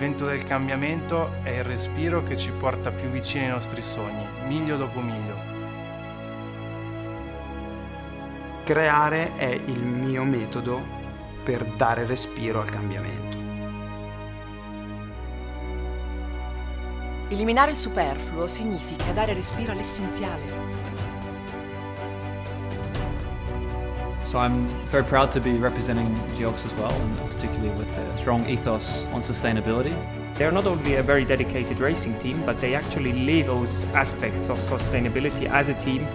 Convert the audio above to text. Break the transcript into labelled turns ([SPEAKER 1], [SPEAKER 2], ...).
[SPEAKER 1] vento del cambiamento è il respiro che ci porta più vicini ai nostri sogni, miglio dopo miglio.
[SPEAKER 2] Creare è il mio metodo per dare respiro al cambiamento.
[SPEAKER 3] Eliminare il superfluo significa dare respiro all'essenziale.
[SPEAKER 4] So I'm very proud to be representing Geox as well, and particularly with a strong ethos on sustainability.
[SPEAKER 5] They're not only a very dedicated racing team, but they actually live those aspects of sustainability as a team